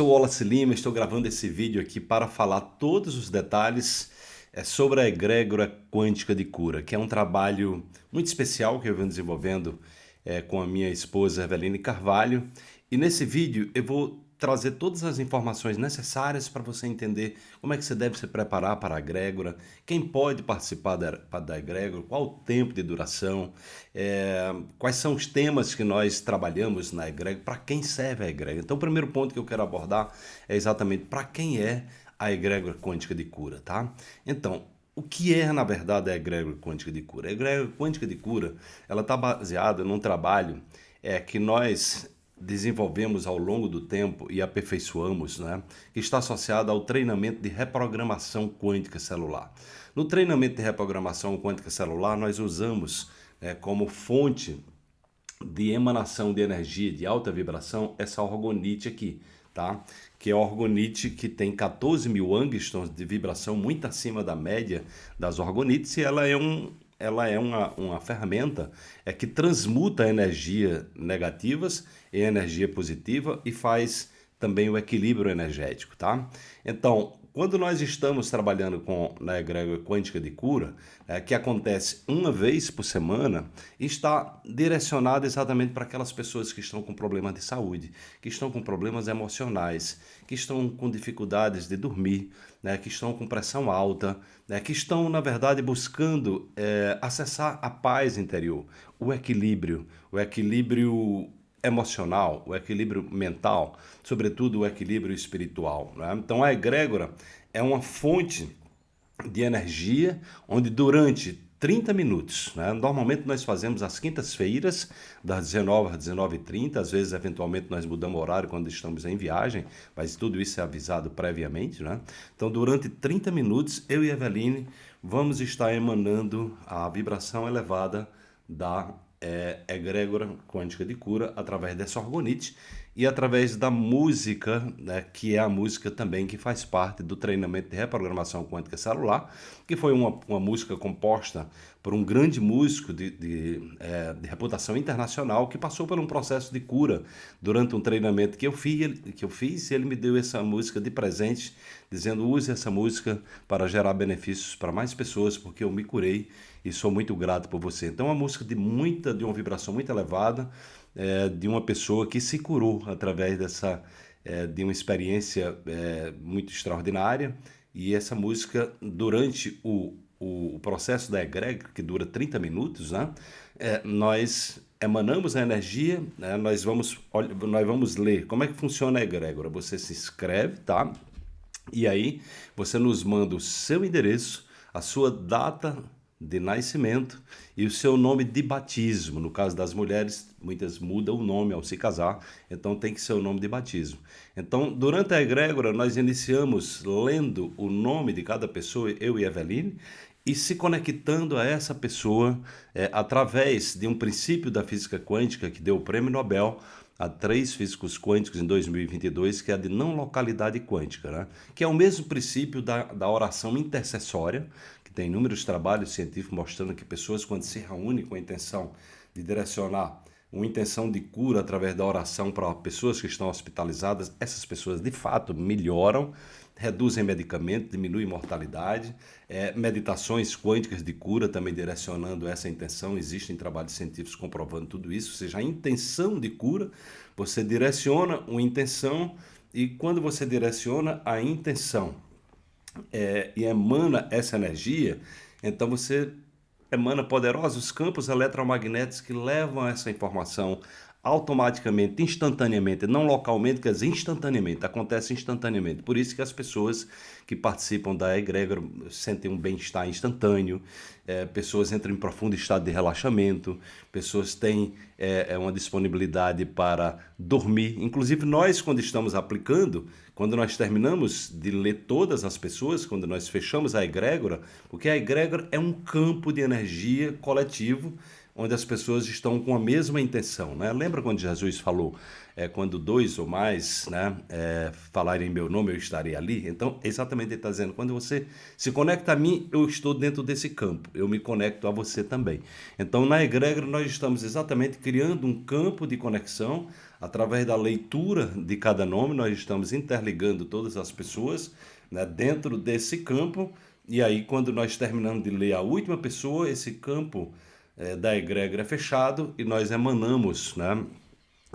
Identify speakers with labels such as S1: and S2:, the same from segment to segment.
S1: sou Wallace Lima, estou gravando esse vídeo aqui para falar todos os detalhes é, sobre a egrégora quântica de cura, que é um trabalho muito especial que eu venho desenvolvendo é, com a minha esposa Eveline Carvalho. E nesse vídeo eu vou trazer todas as informações necessárias para você entender como é que você deve se preparar para a egrégora, quem pode participar da, da egrégora, qual o tempo de duração, é, quais são os temas que nós trabalhamos na egrégora, para quem serve a egrégora. Então o primeiro ponto que eu quero abordar é exatamente para quem é a egrégora quântica de cura, tá? Então, o que é, na verdade, a egrégora quântica de cura? A egrégora quântica de cura, ela está baseada num trabalho é, que nós desenvolvemos ao longo do tempo e aperfeiçoamos, né, que está associado ao treinamento de reprogramação quântica celular. No treinamento de reprogramação quântica celular, nós usamos é, como fonte de emanação de energia de alta vibração essa orgonite aqui, tá? que é a orgonite que tem 14 mil angstroms de vibração muito acima da média das orgonites e ela é um, ela é uma, uma ferramenta é que transmuta energia negativas em energia positiva e faz também o equilíbrio energético, tá? Então, quando nós estamos trabalhando com na egrégora quântica de cura, é, que acontece uma vez por semana, está direcionado exatamente para aquelas pessoas que estão com problemas de saúde, que estão com problemas emocionais, que estão com dificuldades de dormir, né, que estão com pressão alta, né, que estão, na verdade, buscando é, acessar a paz interior, o equilíbrio, o equilíbrio emocional, o equilíbrio mental, sobretudo o equilíbrio espiritual. Né? Então a egrégora é uma fonte de energia onde durante 30 minutos, né? normalmente nós fazemos às quintas-feiras, das 19 às 19h30, às vezes eventualmente nós mudamos o horário quando estamos em viagem, mas tudo isso é avisado previamente. Né? Então durante 30 minutos eu e Eveline vamos estar emanando a vibração elevada da é, egrégora quântica de cura através dessa orgonite e através da música, né, que é a música também que faz parte do treinamento de reprogramação quântica celular, que foi uma, uma música composta por um grande músico de, de, é, de, reputação internacional que passou por um processo de cura durante um treinamento que eu, fiz, que eu fiz e ele me deu essa música de presente, dizendo use essa música para gerar benefícios para mais pessoas, porque eu me curei e sou muito grato por você. Então, é uma música de muita, de uma vibração muito elevada, é, de uma pessoa que se curou através dessa, é, de uma experiência é, muito extraordinária. E essa música, durante o, o, processo da egrégora, que dura 30 minutos, né, é, nós emanamos a energia, né, nós, vamos, nós vamos ler como é que funciona a egrégora. Você se inscreve, tá? E aí você nos manda o seu endereço, a sua data de nascimento e o seu nome de batismo. No caso das mulheres, muitas mudam o nome ao se casar, então tem que ser o nome de batismo. Então, durante a egrégora, nós iniciamos lendo o nome de cada pessoa, eu e Eveline, e se conectando a essa pessoa é, através de um princípio da física quântica que deu o prêmio Nobel a três físicos quânticos em 2022, que é a de não localidade quântica, né? que é o mesmo princípio da, da oração intercessória, que tem inúmeros trabalhos científicos mostrando que pessoas, quando se reúnem com a intenção de direcionar uma intenção de cura através da oração para pessoas que estão hospitalizadas, essas pessoas de fato melhoram, reduzem medicamento, diminuem mortalidade, é, meditações quânticas de cura também direcionando essa intenção, existem trabalhos científicos comprovando tudo isso, ou seja, a intenção de cura, você direciona uma intenção e quando você direciona a intenção é, e emana essa energia, então você emana poderosos campos eletromagnéticos que levam essa informação automaticamente, instantaneamente, não localmente, quer dizer, instantaneamente, acontece instantaneamente. Por isso que as pessoas que participam da egrégora sentem um bem-estar instantâneo, é, pessoas entram em profundo estado de relaxamento, pessoas têm é, é, uma disponibilidade para dormir. Inclusive nós, quando estamos aplicando, quando nós terminamos de ler todas as pessoas, quando nós fechamos a egrégora, porque a egrégora é um campo de energia coletivo onde as pessoas estão com a mesma intenção. Né? Lembra quando Jesus falou, é, quando dois ou mais né, é, falarem meu nome, eu estarei ali. Então, exatamente ele está dizendo, quando você se conecta a mim, eu estou dentro desse campo, eu me conecto a você também. Então, na egrégora, nós estamos exatamente criando um campo de conexão, através da leitura de cada nome, nós estamos interligando todas as pessoas né, dentro desse campo, e aí, quando nós terminamos de ler a última pessoa, esse campo é, da egrégora é fechado e nós emanamos, né,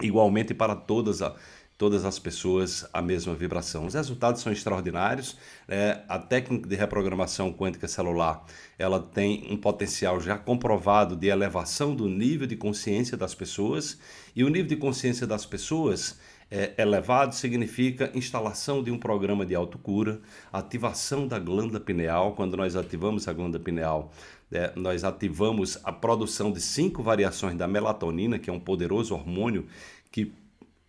S1: igualmente para todas, a, todas as pessoas a mesma vibração. Os resultados são extraordinários. É, a técnica de reprogramação quântica celular ela tem um potencial já comprovado de elevação do nível de consciência das pessoas e o nível de consciência das pessoas é, elevado significa instalação de um programa de autocura, ativação da glândula pineal. Quando nós ativamos a glândula pineal, é, nós ativamos a produção de cinco variações da melatonina, que é um poderoso hormônio que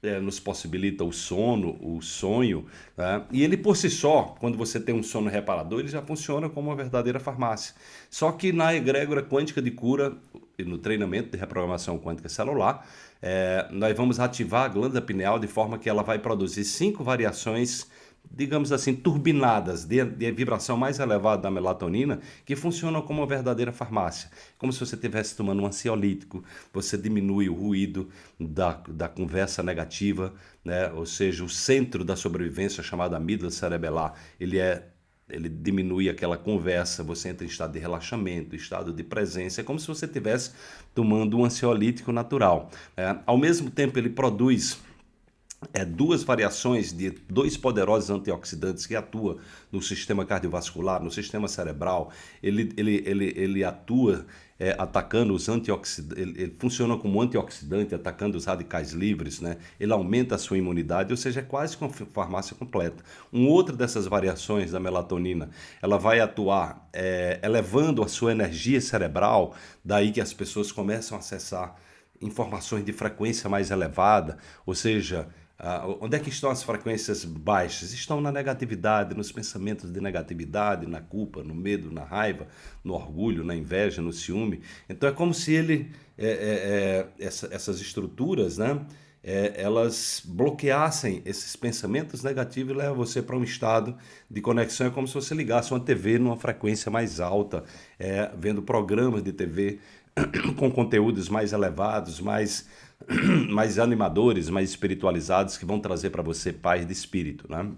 S1: é, nos possibilita o sono, o sonho, né? e ele por si só, quando você tem um sono reparador, ele já funciona como uma verdadeira farmácia. Só que na egrégora quântica de cura e no treinamento de reprogramação quântica celular, é, nós vamos ativar a glândula pineal de forma que ela vai produzir cinco variações digamos assim, turbinadas de, de, vibração mais elevada da melatonina, que funcionam como uma verdadeira farmácia. Como se você estivesse tomando um ansiolítico, você diminui o ruído da, da conversa negativa, né? ou seja, o centro da sobrevivência, chamado amígdala cerebelar, ele é ele diminui aquela conversa, você entra em estado de relaxamento, estado de presença, é como se você estivesse tomando um ansiolítico natural. É, ao mesmo tempo, ele produz é, duas variações de dois poderosos antioxidantes que atuam no sistema cardiovascular, no sistema cerebral. Ele, ele, ele, ele atua é, atacando os antioxidantes, ele, ele, funciona como antioxidante, atacando os radicais livres, né? ele aumenta a sua imunidade, ou seja, é quase uma farmácia completa. Um outro dessas variações da melatonina, ela vai atuar é, elevando a sua energia cerebral, daí que as pessoas começam a acessar informações de frequência mais elevada, ou seja, ah, onde é que estão as frequências baixas? Estão na negatividade, nos pensamentos de negatividade, na culpa, no medo, na raiva, no orgulho, na inveja, no ciúme. Então é como se ele, é, é, é, essa, essas estruturas, né, é, elas bloqueassem esses pensamentos negativos e levam você para um estado de conexão. É como se você ligasse uma TV numa frequência mais alta, é, vendo programas de TV com conteúdos mais elevados, mais mais animadores, mais espiritualizados, que vão trazer para você paz de espírito, né?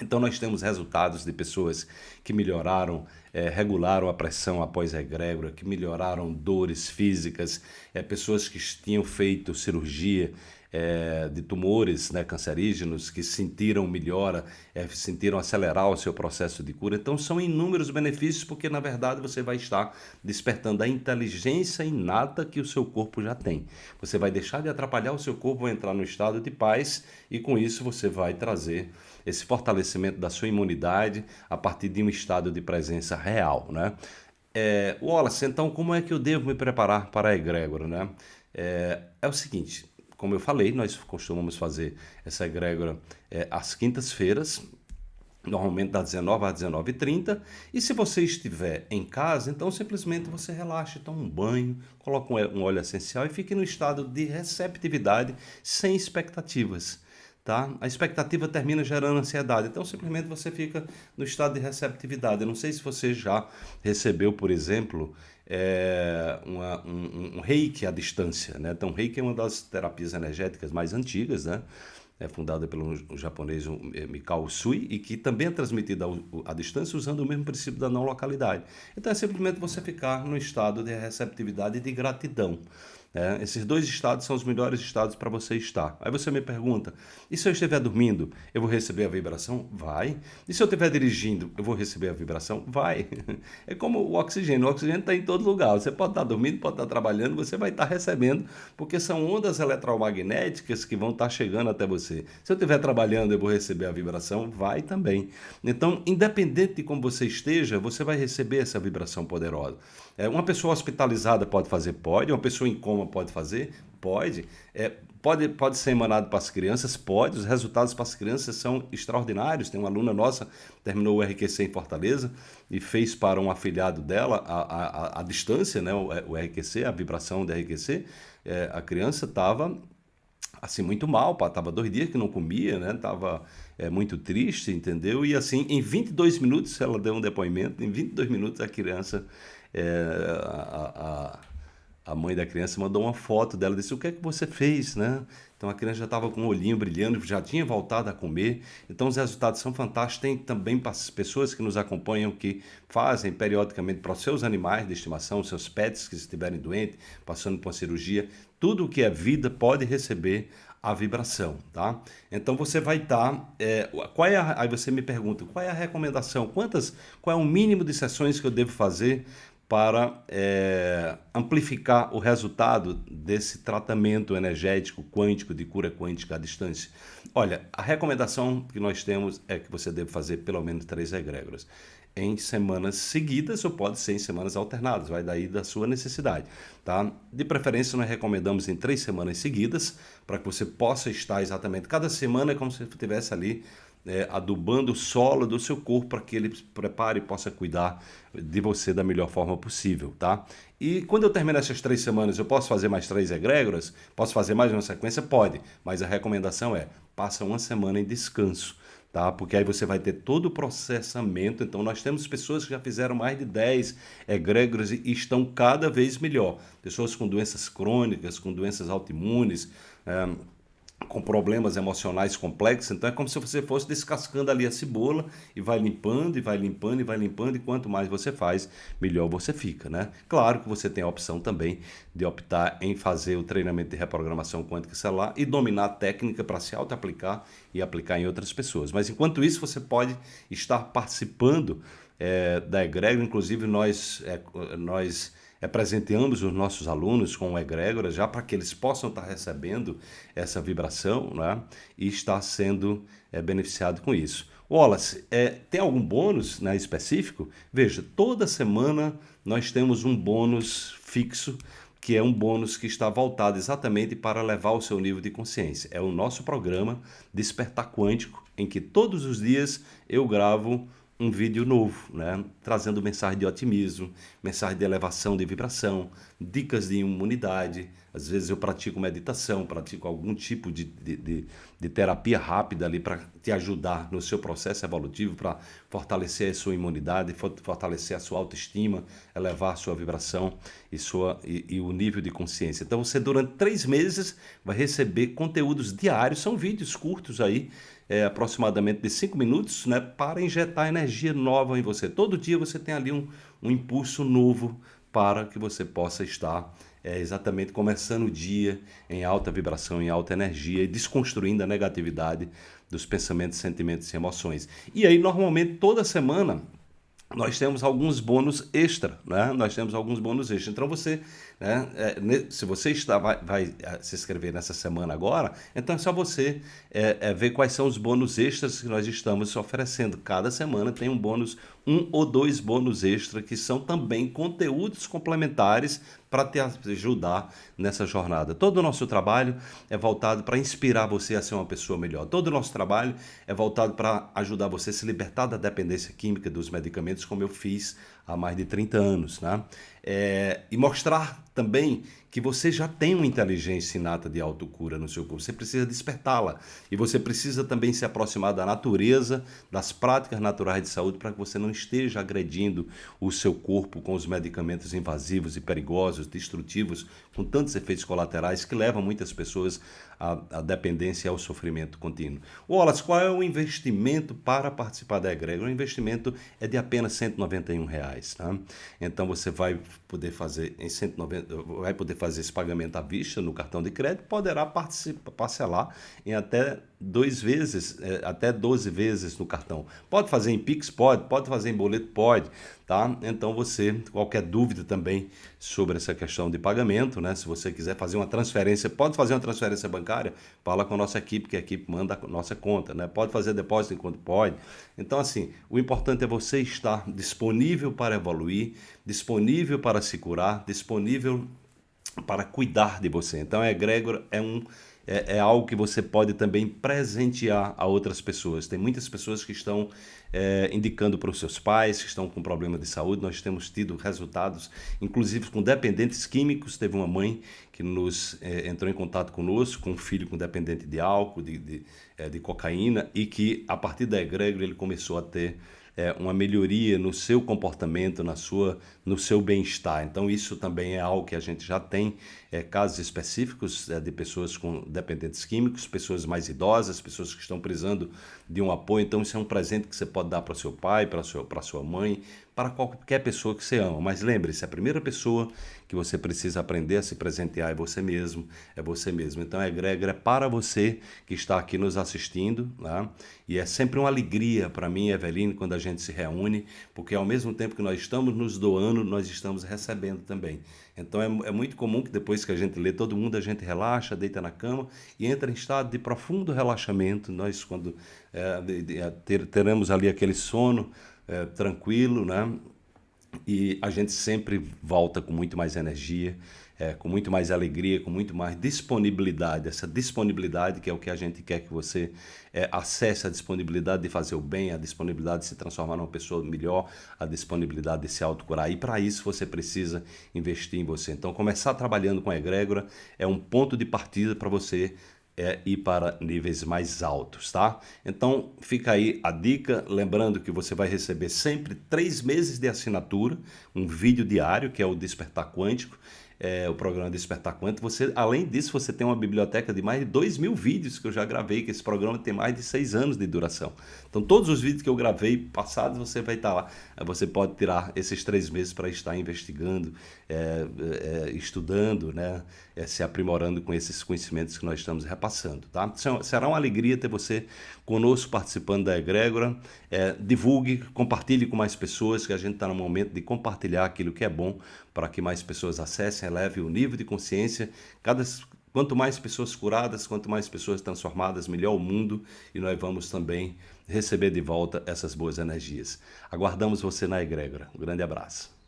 S1: Então nós temos resultados de pessoas que melhoraram, é, regularam a pressão após a egrégora, que melhoraram dores físicas, é, pessoas que tinham feito cirurgia, é, de tumores né, cancerígenos que sentiram melhora, é, sentiram acelerar o seu processo de cura. Então, são inúmeros benefícios, porque na verdade você vai estar despertando a inteligência inata que o seu corpo já tem. Você vai deixar de atrapalhar o seu corpo, vai entrar no estado de paz e com isso você vai trazer esse fortalecimento da sua imunidade a partir de um estado de presença real. Né? É, Wallace, então como é que eu devo me preparar para a egrégora? Né? É, é o seguinte, como eu falei, nós costumamos fazer essa egrégora é, às quintas-feiras, normalmente das 19 às 19h30. E se você estiver em casa, então simplesmente você relaxa, toma um banho, coloca um óleo essencial e fique no estado de receptividade, sem expectativas. Tá? A expectativa termina gerando ansiedade, então simplesmente você fica no estado de receptividade. Eu não sei se você já recebeu, por exemplo, é, uma, um, um, reiki à distância. Né? Então, reiki é uma das terapias energéticas mais antigas, né? é fundada pelo japonês é, Mikao Usui e que também é transmitida à distância usando o mesmo princípio da não localidade. Então, é simplesmente você ficar no estado de receptividade e de gratidão. É, esses dois estados são os melhores estados para você estar. Aí você me pergunta: e se eu estiver dormindo, eu vou receber a vibração? Vai. E se eu estiver dirigindo, eu vou receber a vibração? Vai. É como o oxigênio: o oxigênio está em todo lugar. Você pode estar dormindo, pode estar trabalhando, você vai estar recebendo, porque são ondas eletromagnéticas que vão estar chegando até você. Se eu estiver trabalhando, eu vou receber a vibração? Vai também. Então, independente de como você esteja, você vai receber essa vibração poderosa. É, uma pessoa hospitalizada pode fazer? Pode. Uma pessoa em coma pode fazer? Pode. É, pode, pode ser emanado para as crianças? Pode. Os resultados para as crianças são extraordinários. Tem uma aluna nossa, terminou o RQC em Fortaleza e fez para um afiliado dela a, a, a distância, né, o, o RQC, a vibração do RQC. É, a criança estava assim, muito mal, pá, tava dois dias que não comia, né? Tava é, muito triste, entendeu? E assim, em 22 minutos ela deu um depoimento, em 22 minutos a criança, é, a, a, a mãe da criança mandou uma foto dela, disse, o que é que você fez, né? Então a criança já estava com o olhinho brilhando, já tinha voltado a comer. Então os resultados são fantásticos. Tem também pessoas que nos acompanham que fazem periodicamente para os seus animais de estimação, seus pets que estiverem doentes, passando por uma cirurgia. Tudo o que é vida pode receber a vibração, tá? Então você vai estar, tá, é, qual é a, aí você me pergunta, qual é a recomendação? Quantas, qual é o mínimo de sessões que eu devo fazer para é, amplificar o resultado desse tratamento energético quântico de cura quântica à distância? Olha, a recomendação que nós temos é que você deve fazer pelo menos três egrégoras em semanas seguidas ou pode ser em semanas alternadas, vai daí da sua necessidade, tá? De preferência nós recomendamos em três semanas seguidas para que você possa estar exatamente cada semana é como se estivesse ali é, adubando o solo do seu corpo para que ele prepare e possa cuidar de você da melhor forma possível, tá? E quando eu terminar essas três semanas, eu posso fazer mais três egrégoras? Posso fazer mais uma sequência? Pode, mas a recomendação é, passa uma semana em descanso, tá? Porque aí você vai ter todo o processamento. Então, nós temos pessoas que já fizeram mais de 10 egrégoras e estão cada vez melhor. Pessoas com doenças crônicas, com doenças autoimunes, é, com problemas emocionais complexos, então é como se você fosse descascando ali a cebola e vai limpando, e vai limpando, e vai limpando, e quanto mais você faz, melhor você fica, né? Claro que você tem a opção também de optar em fazer o treinamento de reprogramação quântica celular e dominar a técnica para se auto-aplicar e aplicar em outras pessoas. Mas enquanto isso, você pode estar participando é, da egrégora, inclusive nós, é, nós é, presenteamos os nossos alunos com egrégora já para que eles possam estar recebendo essa vibração né, e estar sendo é, beneficiado com isso. Wallace, é, tem algum bônus né, específico? Veja, toda semana nós temos um bônus fixo que é um bônus que está voltado exatamente para levar o seu nível de consciência. É o nosso programa Despertar Quântico, em que todos os dias eu gravo um vídeo novo, né? trazendo mensagem de otimismo, mensagem de elevação de vibração, dicas de imunidade. Às vezes eu pratico meditação, pratico algum tipo de, de, de, de terapia rápida ali para te ajudar no seu processo evolutivo, para fortalecer a sua imunidade, fortalecer a sua autoestima, elevar a sua vibração e, sua, e, e o nível de consciência. Então você durante três meses vai receber conteúdos diários, são vídeos curtos aí, é, aproximadamente de 5 minutos, né, para injetar energia nova em você. Todo dia você tem ali um, um impulso novo para que você possa estar é, exatamente começando o dia em alta vibração, em alta energia e desconstruindo a negatividade dos pensamentos, sentimentos e emoções. E aí, normalmente, toda semana, nós temos alguns bônus extra, né? Nós temos alguns bônus extra. Então você, né, é, se você está, vai, vai, é, se inscrever nessa semana agora, então é só você é, é, ver quais são os bônus extras que nós estamos oferecendo. Cada semana tem um bônus, um ou dois bônus extra que são também conteúdos complementares para te ajudar nessa jornada. Todo o nosso trabalho é voltado para inspirar você a ser uma pessoa melhor. Todo o nosso trabalho é voltado para ajudar você a se libertar da dependência química dos medicamentos, como eu fiz há mais de 30 anos. Né? É, e mostrar também que você já tem uma inteligência inata de autocura no seu corpo. Você precisa despertá-la. E você precisa também se aproximar da natureza, das práticas naturais de saúde, para que você não esteja agredindo o seu corpo com os medicamentos invasivos e perigosos, destrutivos, com tantos efeitos colaterais que levam muitas pessoas à, à dependência e ao sofrimento contínuo. Wallace, qual é o investimento para participar da egrégora? O investimento é de apenas 191 reais, tá? Então você vai poder fazer em 190, vai poder fazer esse pagamento à vista no cartão de crédito, poderá parcelar em até dois vezes, é, até 12 vezes no cartão. Pode fazer em Pix? Pode. Pode fazer em boleto? Pode. Tá? Então você, qualquer dúvida também sobre essa questão de pagamento, né? Se você quiser fazer uma transferência, pode fazer uma transferência bancária, fala com a nossa equipe, que a equipe manda a nossa conta, né? Pode fazer depósito enquanto pode. Então, assim, o importante é você estar disponível para evoluir, disponível para se curar, disponível para cuidar de você. Então, a egrégora é um é, é, algo que você pode também presentear a outras pessoas. Tem muitas pessoas que estão é, indicando para os seus pais que estão com problema de saúde. Nós temos tido resultados, inclusive com dependentes químicos. Teve uma mãe que nos é, entrou em contato conosco com um filho com dependente de álcool, de, de, é, de cocaína, e que a partir da egrégora ele começou a ter é, uma melhoria no seu comportamento, na sua, no seu bem-estar. Então isso também é algo que a gente já tem é, casos específicos é, de pessoas com dependentes químicos, pessoas mais idosas, pessoas que estão precisando de um apoio. Então isso é um presente que você pode dar para seu pai, para a sua mãe, para qualquer pessoa que você ama. Mas lembre-se, a primeira pessoa que você precisa aprender a se presentear é você mesmo, é você mesmo. Então a egrégora é para você que está aqui nos assistindo, né? e é sempre uma alegria para mim, Eveline, quando a gente se reúne, porque ao mesmo tempo que nós estamos nos doando, nós estamos recebendo também. Então é, é muito comum que depois que a gente lê, todo mundo a gente relaxa, deita na cama e entra em estado de profundo relaxamento. Nós, quando é, teremos ali aquele sono, é, tranquilo, né? E a gente sempre volta com muito mais energia, é, com muito mais alegria, com muito mais disponibilidade. Essa disponibilidade que é o que a gente quer que você é, acesse a disponibilidade de fazer o bem, a disponibilidade de se transformar numa pessoa melhor, a disponibilidade de se autocurar. E para isso você precisa investir em você. Então, começar trabalhando com a egrégora é um ponto de partida para você é ir para níveis mais altos, tá? Então fica aí a dica, lembrando que você vai receber sempre três meses de assinatura, um vídeo diário, que é o Despertar Quântico, é, o programa Despertar Quântico. Você, além disso, você tem uma biblioteca de mais de 2 mil vídeos que eu já gravei, que esse programa tem mais de 6 anos de duração. Então, todos os vídeos que eu gravei passados, você vai estar lá. Você pode tirar esses três meses para estar investigando, é, é, estudando, né, é, se aprimorando com esses conhecimentos que nós estamos repassando. Tá? Será uma alegria ter você conosco participando da egrégora. É, divulgue, compartilhe com mais pessoas, que a gente está no momento de compartilhar aquilo que é bom para que mais pessoas acessem, eleve o nível de consciência. Cada, quanto mais pessoas curadas, quanto mais pessoas transformadas, melhor o mundo e nós vamos também receber de volta essas boas energias. Aguardamos você na egrégora. Um grande abraço.